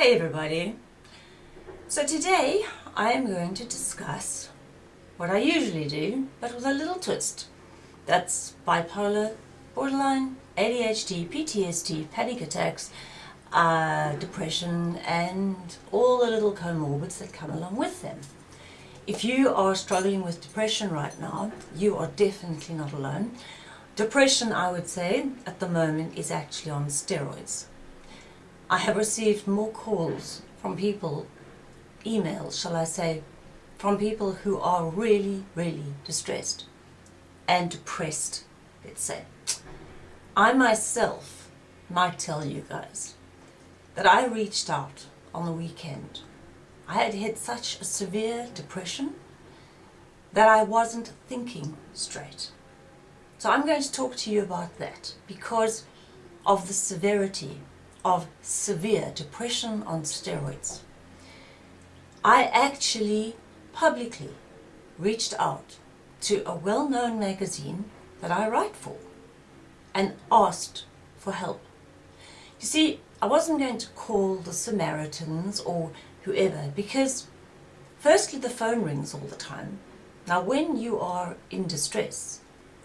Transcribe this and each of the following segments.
Hey everybody! So today I am going to discuss what I usually do, but with a little twist. That's bipolar, borderline, ADHD, PTSD, panic attacks, uh, depression and all the little comorbids that come along with them. If you are struggling with depression right now, you are definitely not alone. Depression, I would say, at the moment is actually on steroids. I have received more calls from people, emails shall I say, from people who are really, really distressed and depressed, let's say. I myself might tell you guys that I reached out on the weekend. I had had such a severe depression that I wasn't thinking straight. So I'm going to talk to you about that because of the severity of severe depression on steroids. I actually publicly reached out to a well-known magazine that I write for and asked for help. You see, I wasn't going to call the Samaritans or whoever because firstly the phone rings all the time. Now when you are in distress,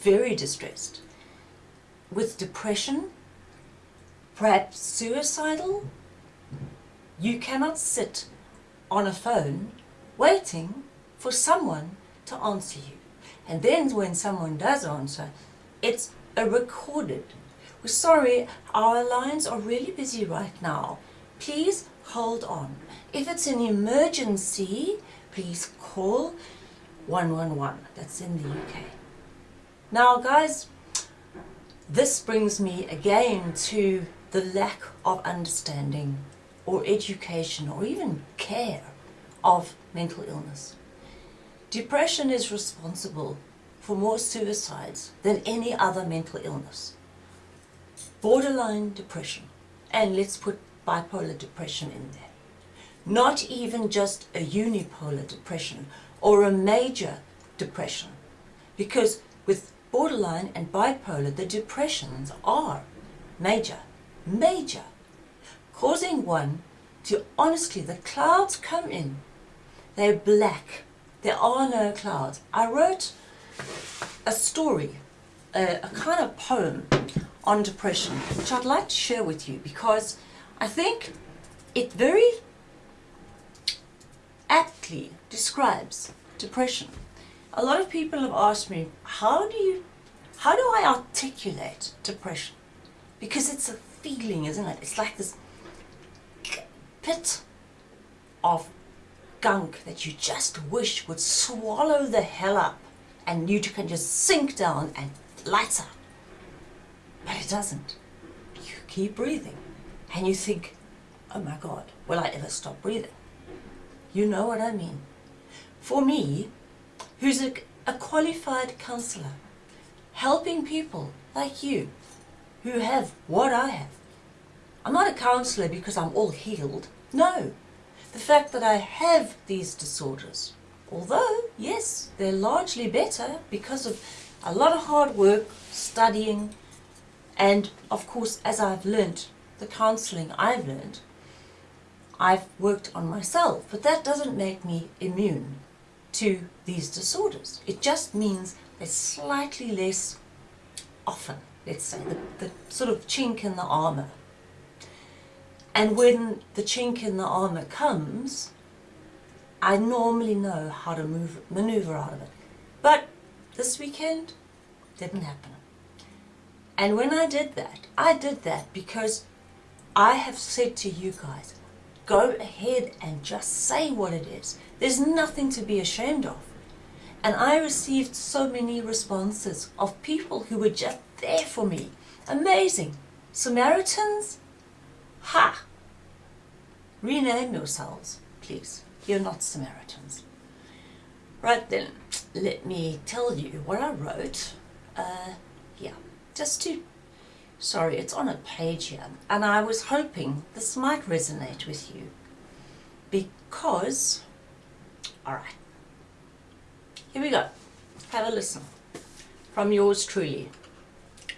very distressed, with depression, perhaps suicidal, you cannot sit on a phone waiting for someone to answer you. And then when someone does answer, it's a recorded. We're sorry, our lines are really busy right now. Please hold on. If it's an emergency, please call 111. That's in the UK. Now guys, this brings me again to the lack of understanding or education or even care of mental illness. Depression is responsible for more suicides than any other mental illness. Borderline depression, and let's put bipolar depression in there. Not even just a unipolar depression or a major depression, because with borderline and bipolar, the depressions are major major, causing one to honestly, the clouds come in, they're black, there are no clouds. I wrote a story, a, a kind of poem on depression, which I'd like to share with you because I think it very aptly describes depression. A lot of people have asked me, how do you, how do I articulate depression? Because it's a feeling, isn't it? It's like this pit of gunk that you just wish would swallow the hell up and you can just sink down and lights up. But it doesn't. You keep breathing and you think, oh my God, will I ever stop breathing? You know what I mean. For me, who's a, a qualified counselor, helping people like you who have what I have. I'm not a counsellor because I'm all healed. No. The fact that I have these disorders, although, yes, they're largely better because of a lot of hard work, studying, and of course, as I've learnt, the counselling I've learnt, I've worked on myself, but that doesn't make me immune to these disorders. It just means they're slightly less often let's say, the, the sort of chink in the armour. And when the chink in the armour comes, I normally know how to move, maneuver out of it. But this weekend, didn't happen. And when I did that, I did that because I have said to you guys, go ahead and just say what it is. There's nothing to be ashamed of. And I received so many responses of people who were just there for me. Amazing. Samaritans? Ha! Rename yourselves, please. You're not Samaritans. Right then, let me tell you what I wrote. Uh, yeah, just to... Sorry, it's on a page here. And I was hoping this might resonate with you. Because... Alright. Here we go. Have a listen. From yours truly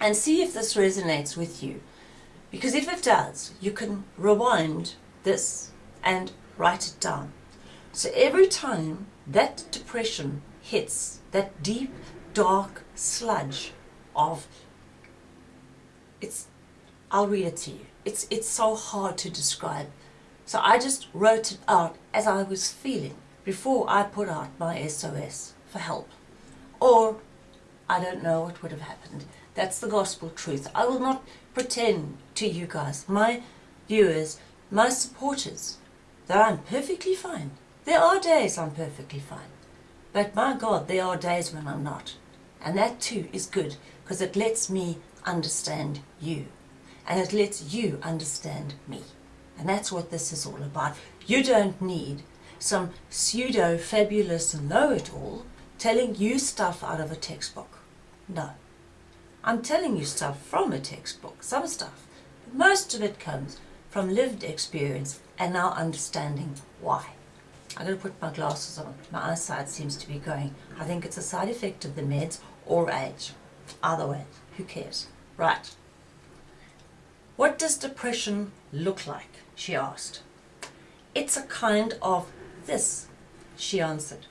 and see if this resonates with you. Because if it does, you can rewind this and write it down. So every time that depression hits, that deep, dark sludge of it's I'll read it to you. It's it's so hard to describe. So I just wrote it out as I was feeling before I put out my SOS for help. Or I don't know what would have happened. That's the gospel truth. I will not pretend to you guys, my viewers, my supporters, that I'm perfectly fine. There are days I'm perfectly fine. But my God, there are days when I'm not. And that too is good because it lets me understand you. And it lets you understand me. And that's what this is all about. You don't need some pseudo fabulous know it all telling you stuff out of a textbook. No. I'm telling you stuff from a textbook, some stuff. But most of it comes from lived experience and now understanding why. I'm going to put my glasses on. My eyesight seems to be going. I think it's a side effect of the meds or age. Either way, who cares? Right. What does depression look like? She asked. It's a kind of this, she answered.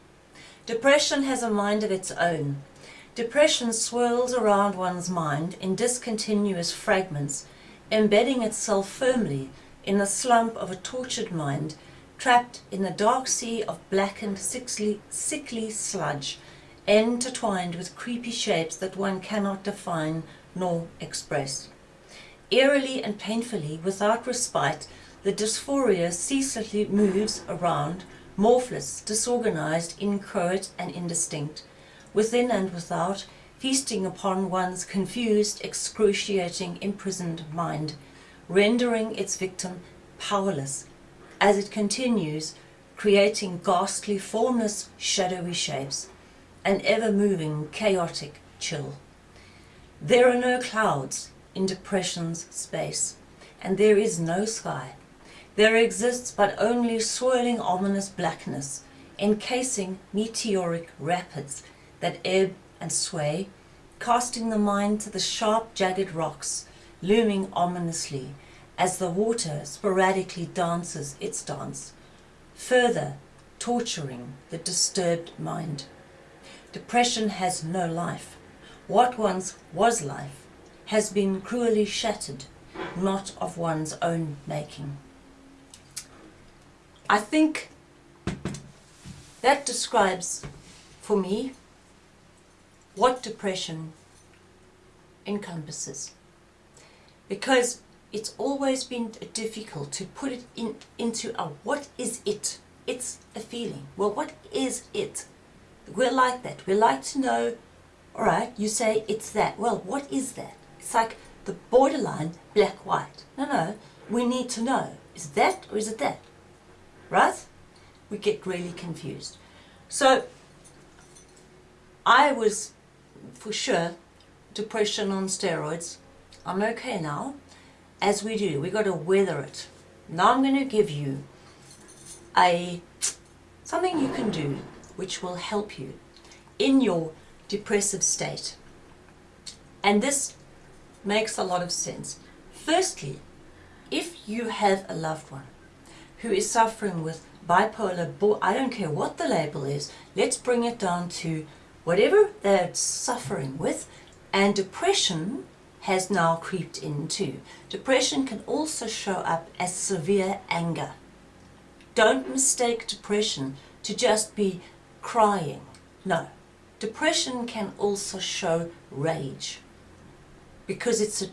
Depression has a mind of its own. Depression swirls around one's mind in discontinuous fragments, embedding itself firmly in the slump of a tortured mind trapped in the dark sea of blackened, sickly, sickly sludge, intertwined with creepy shapes that one cannot define nor express. Eerily and painfully, without respite, the dysphoria ceaselessly moves around, morphless, disorganized, inchoate and indistinct, within and without, feasting upon one's confused, excruciating, imprisoned mind, rendering its victim powerless as it continues creating ghastly, formless, shadowy shapes, an ever-moving, chaotic chill. There are no clouds in depression's space, and there is no sky. There exists but only swirling ominous blackness, encasing meteoric rapids that ebb and sway, casting the mind to the sharp, jagged rocks, looming ominously, as the water sporadically dances its dance, further torturing the disturbed mind. Depression has no life. What once was life has been cruelly shattered, not of one's own making. I think that describes, for me, what depression encompasses. Because it's always been difficult to put it in into a what is it? It's a feeling. Well, what is it? We're like that. We like to know, all right, you say it's that. Well, what is that? It's like the borderline black-white. No, no, we need to know. Is that or is it that? Right? We get really confused. So, I was, for sure, depression on steroids. I'm okay now as we do, we got to weather it. Now I'm going to give you a something you can do which will help you in your depressive state. And this makes a lot of sense. Firstly, if you have a loved one who is suffering with bipolar, I don't care what the label is, let's bring it down to whatever they're suffering with, and depression has now creeped into. Depression can also show up as severe anger. Don't mistake depression to just be crying. No. Depression can also show rage because it's a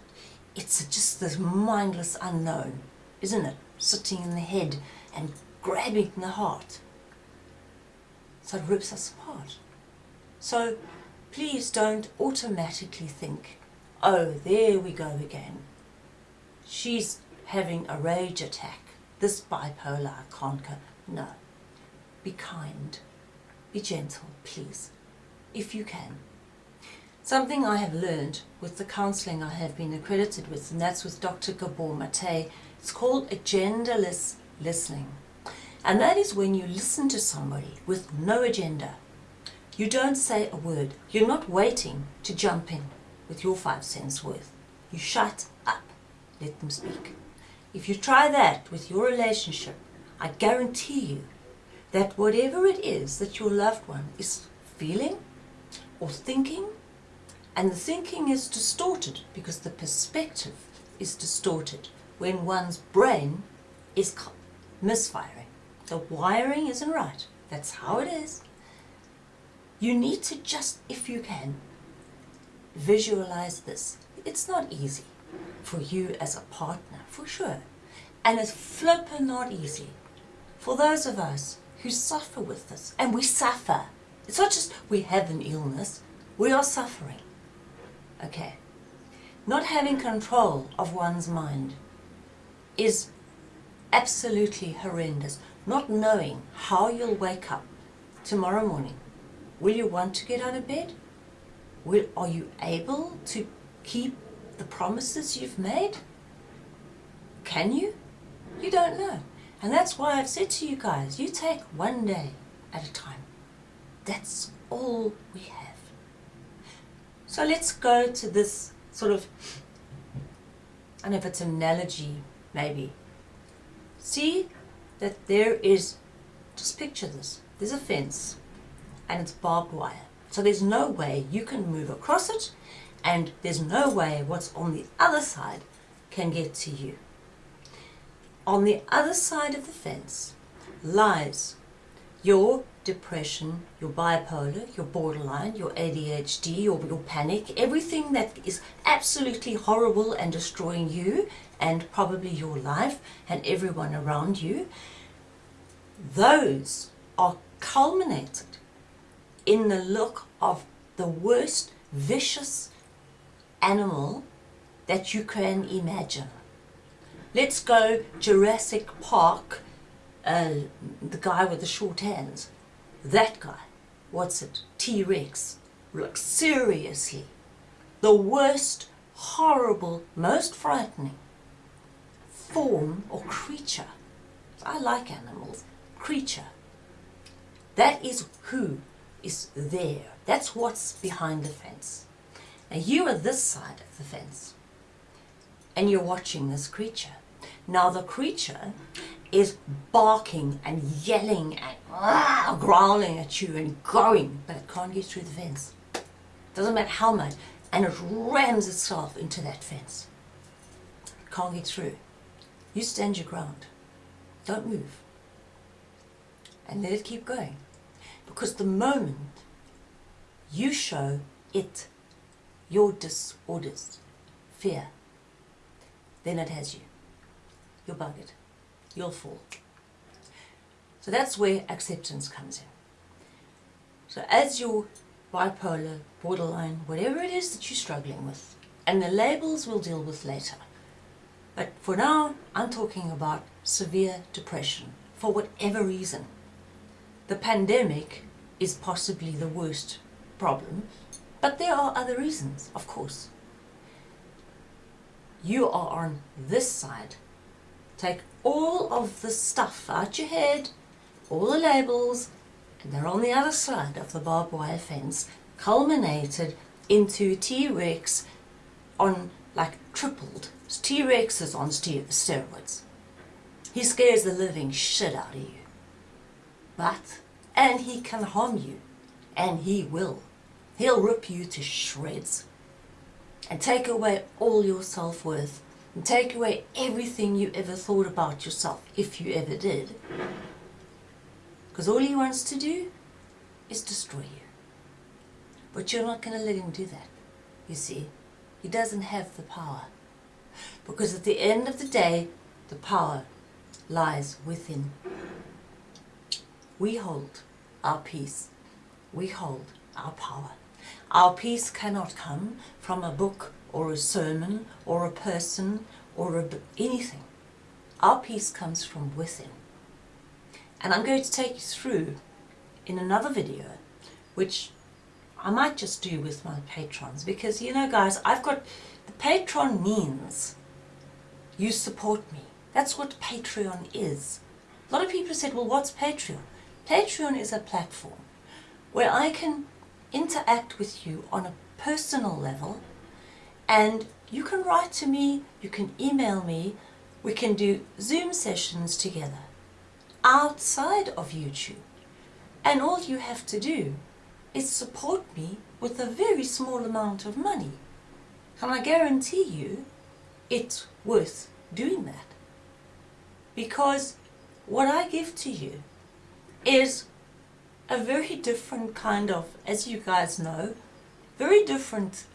it's a, just this mindless unknown, isn't it? Sitting in the head and grabbing the heart. So it rips us apart. So please don't automatically think oh, there we go again. She's having a rage attack. This bipolar can't go. No. Be kind. Be gentle, please, if you can. Something I have learned with the counselling I have been accredited with, and that's with Dr. Gabor Mate, it's called agendaless listening. And that is when you listen to somebody with no agenda. You don't say a word. You're not waiting to jump in with your five cents worth. You shut up. Let them speak. if you try that with your relationship, I guarantee you that whatever it is that your loved one is feeling or thinking, and the thinking is distorted because the perspective is distorted when one's brain is misfiring. The wiring isn't right. That's how it is. You need to just, if you can, visualize this. It's not easy for you as a partner, for sure. And it's flippin' not easy for those of us who suffer with this. And we suffer. It's not just we have an illness, we are suffering. Okay. Not having control of one's mind is absolutely horrendous. Not knowing how you'll wake up tomorrow morning. Will you want to get out of bed? Will, are you able to keep the promises you've made? Can you? You don't know. And that's why I've said to you guys, you take one day at a time. That's all we have. So let's go to this sort of, I don't know if it's an analogy, maybe. See that there is, just picture this, there's a fence and it's barbed wire. So there's no way you can move across it and there's no way what's on the other side can get to you. On the other side of the fence lies your depression, your bipolar, your borderline, your ADHD, your, your panic, everything that is absolutely horrible and destroying you and probably your life and everyone around you, those are culminated in the look of the worst vicious animal that you can imagine. Let's go Jurassic Park, uh, the guy with the short hands. That guy, what's it? T-Rex. Look, seriously. The worst, horrible, most frightening form or creature. I like animals. Creature. That is who is there. That's what's behind the fence. Now you are this side of the fence and you're watching this creature. Now the creature is barking and yelling and ah, growling at you and going, but it can't get through the fence. Doesn't matter how much, and it rams itself into that fence. It can't get through. You stand your ground. Don't move. And let it keep going. Because the moment you show it your disorders, fear, then it has you. You're buggered. You'll fall. So that's where acceptance comes in. So as your bipolar, borderline, whatever it is that you're struggling with, and the labels we'll deal with later. But for now, I'm talking about severe depression, for whatever reason. The pandemic is possibly the worst problem, but there are other reasons, of course. You are on this side. Take all of the stuff out your head, all the labels, and they're on the other side of the barbed wire fence, culminated into T-Rex on like tripled. T-Rex is on steroids. He scares the living shit out of you. But, and he can harm you, and he will. He'll rip you to shreds and take away all your self-worth take away everything you ever thought about yourself, if you ever did. Because all he wants to do is destroy you. But you're not going to let him do that, you see. He doesn't have the power. Because at the end of the day, the power lies within. We hold our peace. We hold our power. Our peace cannot come from a book or a sermon or a person or a, anything. Our peace comes from within. And I'm going to take you through in another video, which I might just do with my patrons because, you know, guys, I've got, the patron means you support me. That's what Patreon is. A lot of people said, well, what's Patreon? Patreon is a platform where I can interact with you on a personal level and you can write to me, you can email me We can do Zoom sessions together outside of YouTube. And all you have to do is support me with a very small amount of money. And I guarantee you it's worth doing that. Because what I give to you is a very different kind of, as you guys know, very different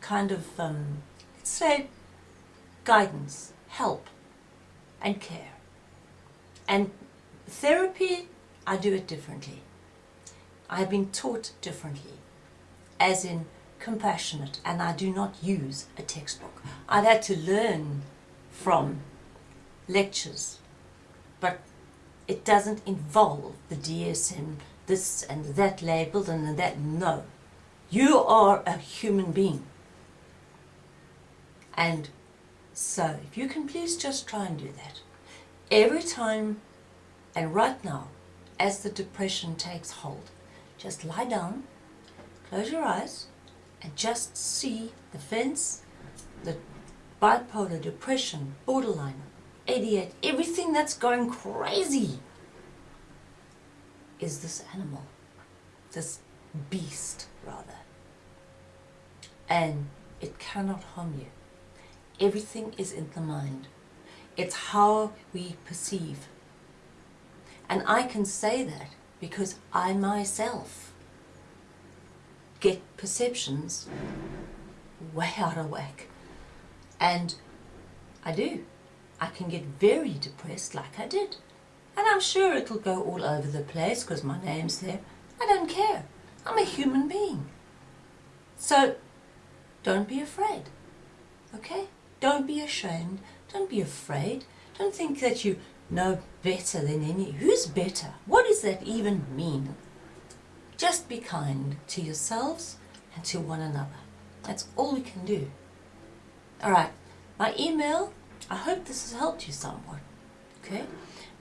kind of, um, let's say, guidance, help, and care. And therapy, I do it differently. I have been taught differently, as in compassionate, and I do not use a textbook. I've had to learn from lectures, but it doesn't involve the DSM, this and that labeled and that. No. You are a human being. And so, if you can please just try and do that. Every time, and right now, as the depression takes hold, just lie down, close your eyes, and just see the fence, the bipolar depression, borderline, 88, everything that's going crazy is this animal, this beast rather. And it cannot harm you. Everything is in the mind. It's how we perceive. And I can say that because I myself get perceptions way out of whack. And I do. I can get very depressed like I did. And I'm sure it'll go all over the place because my name's there. I don't care. I'm a human being. So, don't be afraid. Okay? Don't be ashamed. Don't be afraid. Don't think that you know better than any. Who's better? What does that even mean? Just be kind to yourselves and to one another. That's all we can do. Alright, my email, I hope this has helped you somewhat. Okay?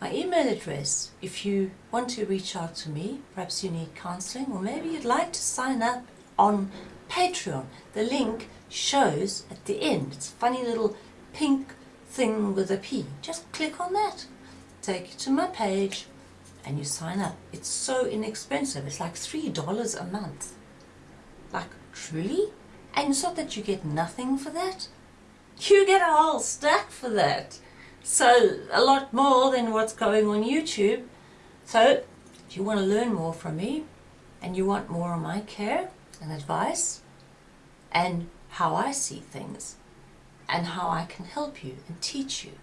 My email address, if you want to reach out to me, perhaps you need counseling, or maybe you'd like to sign up on Patreon. The link shows at the end. It's a funny little pink thing with a P. Just click on that. Take you to my page and you sign up. It's so inexpensive. It's like $3 a month. Like, truly? And it's not that you get nothing for that. You get a whole stack for that. So, a lot more than what's going on YouTube. So, if you want to learn more from me, and you want more of my care and advice, and how I see things, and how I can help you and teach you,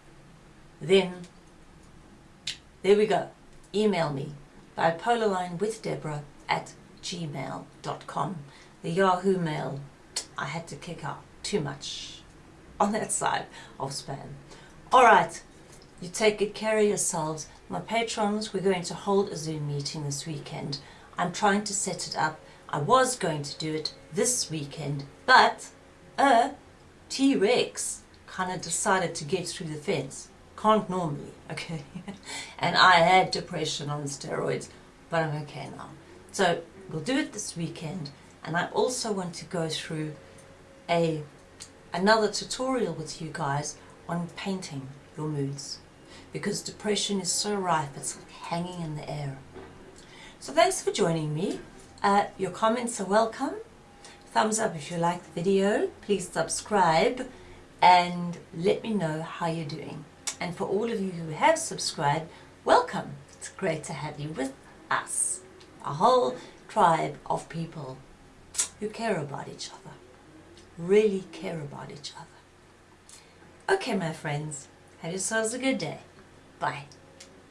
then there we go. Email me, bipolarlinewithdeborah at gmail.com. The Yahoo mail, I had to kick out too much on that side of spam. Alright, you take good care of yourselves. My patrons, we're going to hold a Zoom meeting this weekend. I'm trying to set it up. I was going to do it this weekend, but a T-Rex kind of decided to get through the fence. Can't normally, okay? and I had depression on steroids, but I'm okay now. So we'll do it this weekend, and I also want to go through a another tutorial with you guys on painting your moods because depression is so rife, it's like hanging in the air. So thanks for joining me. Uh, your comments are welcome. Thumbs up if you like the video. Please subscribe and let me know how you're doing. And for all of you who have subscribed, welcome. It's great to have you with us. A whole tribe of people who care about each other. Really care about each other. Okay, my friends, have yourselves a good day. Bye.